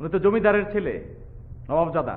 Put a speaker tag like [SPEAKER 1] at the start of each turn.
[SPEAKER 1] উনি তো জমিদারের ছেলে নবাবজাদা।